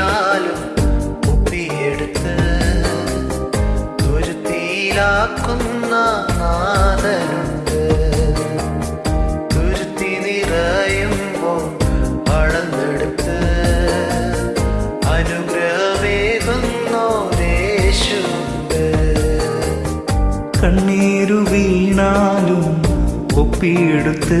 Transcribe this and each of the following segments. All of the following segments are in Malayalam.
വീണാലും ഒപ്പിയെടുത്ത് തുരുത്തിയിലാക്കുന്ന നാഥനുണ്ട്. തുരുത്തി നിറയുമ്പോൾ അളന്നെടുത്ത് അനുഗ്രഹമേകുന്നോദേശുണ്ട് കണ്ണീരു വീണാലും ഒപ്പിയെടുത്ത്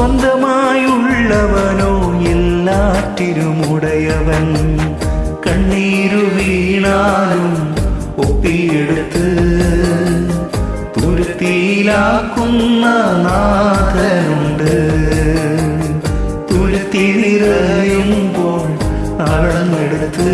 സ്വന്തമായുള്ളവനോ എല്ലാറ്റിനുമുടയവൻ കണ്ണീരു വീണാലും ഒപ്പിയെടുത്ത് തുരുത്തിയിലാക്കുന്ന നാഥനുണ്ട്. തുരുത്തി നിറയുമ്പോൾ അളന്നെടുത്ത്